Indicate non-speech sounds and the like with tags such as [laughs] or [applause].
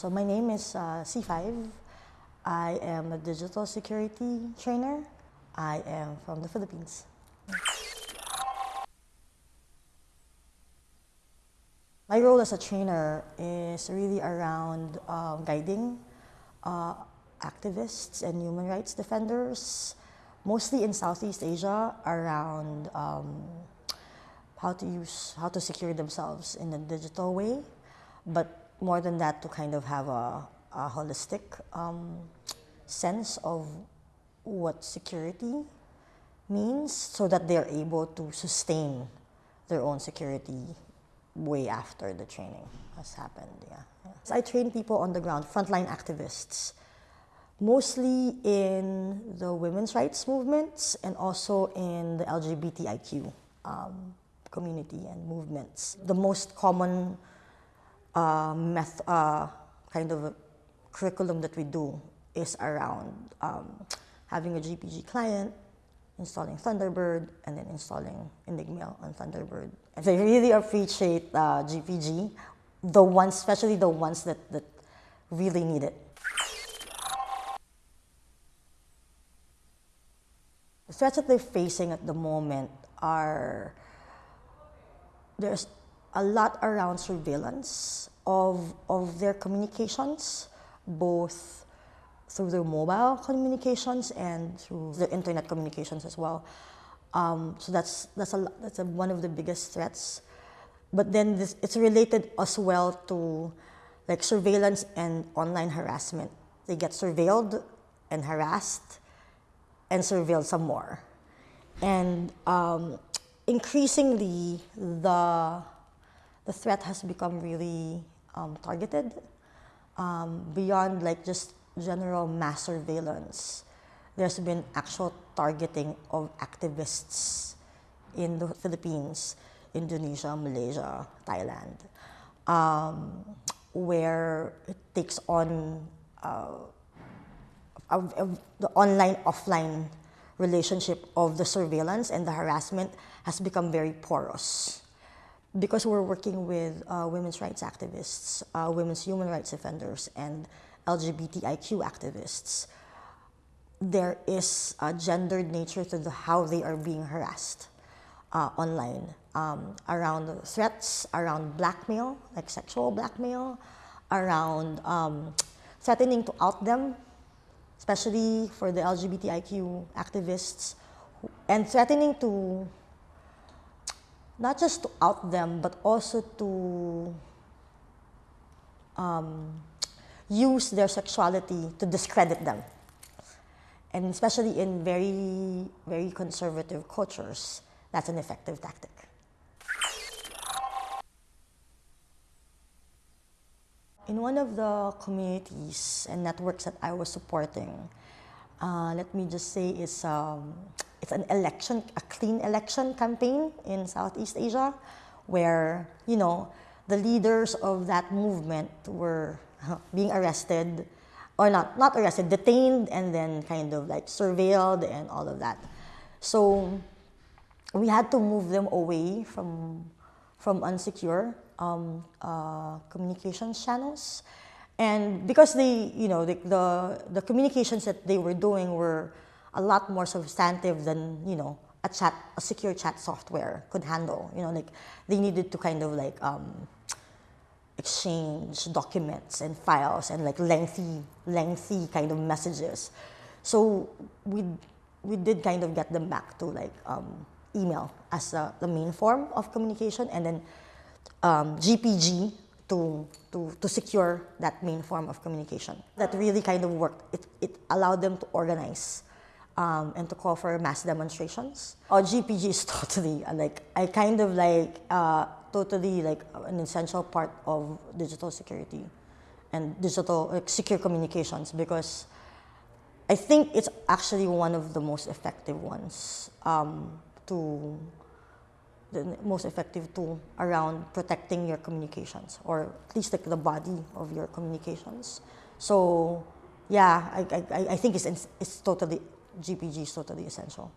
So my name is uh, C5. I am a digital security trainer. I am from the Philippines. My role as a trainer is really around um, guiding uh, activists and human rights defenders, mostly in Southeast Asia, around um, how to use, how to secure themselves in a digital way, but more than that to kind of have a, a holistic um, sense of what security means so that they're able to sustain their own security way after the training has happened. Yeah. yeah. So I train people on the ground, frontline activists, mostly in the women's rights movements and also in the LGBTIQ um, community and movements. The most common uh, meth uh, kind of curriculum that we do is around um, having a GPG client, installing Thunderbird, and then installing Enigmail on Thunderbird. And really appreciate uh, GPG, the ones, especially the ones that, that really need it. The threats that they're facing at the moment are there's a lot around surveillance of, of their communications, both through their mobile communications and through the internet communications as well. Um, so that's, that's, a, that's a, one of the biggest threats. But then this, it's related as well to like surveillance and online harassment. They get surveilled and harassed and surveilled some more. And um, increasingly, the the threat has become really um, targeted um, beyond like just general mass surveillance. There's been actual targeting of activists in the Philippines, Indonesia, Malaysia, Thailand, um, where it takes on uh, a, a, the online offline relationship of the surveillance and the harassment has become very porous because we're working with uh, women's rights activists, uh, women's human rights defenders, and LGBTIQ activists, there is a gendered nature to the, how they are being harassed uh, online um, around threats, around blackmail, like sexual blackmail, around um, threatening to out them, especially for the LGBTIQ activists, and threatening to not just to out them, but also to um, use their sexuality to discredit them. And especially in very, very conservative cultures, that's an effective tactic. In one of the communities and networks that I was supporting, uh, let me just say it's um, it's an election, a clean election campaign in Southeast Asia where, you know, the leaders of that movement were being arrested or not, not arrested, detained and then kind of like surveilled and all of that. So we had to move them away from, from unsecure um, uh, channels. And because they, you know, the, the, the communications that they were doing were a lot more substantive than, you know, a chat, a secure chat software could handle. You know, like they needed to kind of like um, exchange documents and files and like lengthy, lengthy kind of messages. So we, we did kind of get them back to like um, email as uh, the main form of communication and then um, GPG to, to, to secure that main form of communication. That really kind of worked. It, it allowed them to organize um, and to call for mass demonstrations. Or GPG is [laughs] totally uh, like, I kind of like, uh, totally like an essential part of digital security and digital like, secure communications because I think it's actually one of the most effective ones um, to the most effective tool around protecting your communications or at least like the body of your communications. So yeah, I, I, I think it's, it's totally GPG is totally essential.